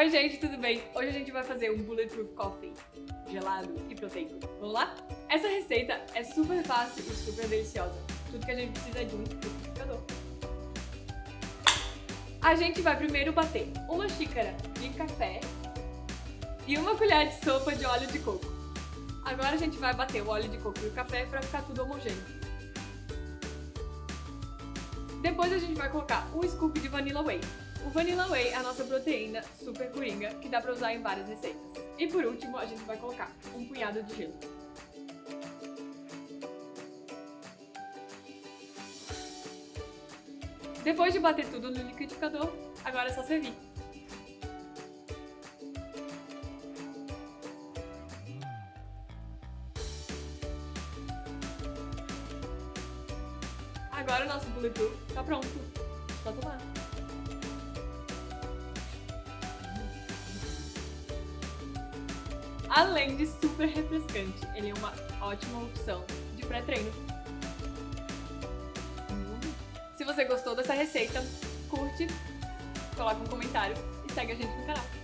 Oi gente, tudo bem? Hoje a gente vai fazer um Bulletproof Coffee gelado e proteico. Vamos lá? Essa receita é super fácil e super deliciosa. Tudo que a gente precisa é de um liquidificador. A gente vai primeiro bater uma xícara de café e uma colher de sopa de óleo de coco. Agora a gente vai bater o óleo de coco e o café para ficar tudo homogêneo. Depois a gente vai colocar um scoop de Vanilla Whey. O Vanilla Whey é a nossa proteína super coringa, que dá pra usar em várias receitas. E por último, a gente vai colocar um punhado de gelo. Depois de bater tudo no liquidificador, agora é só servir. Agora o nosso bulletproof tá pronto. Só tomar. Além de super refrescante, ele é uma ótima opção de pré-treino. Se você gostou dessa receita, curte, coloca um comentário e segue a gente no canal.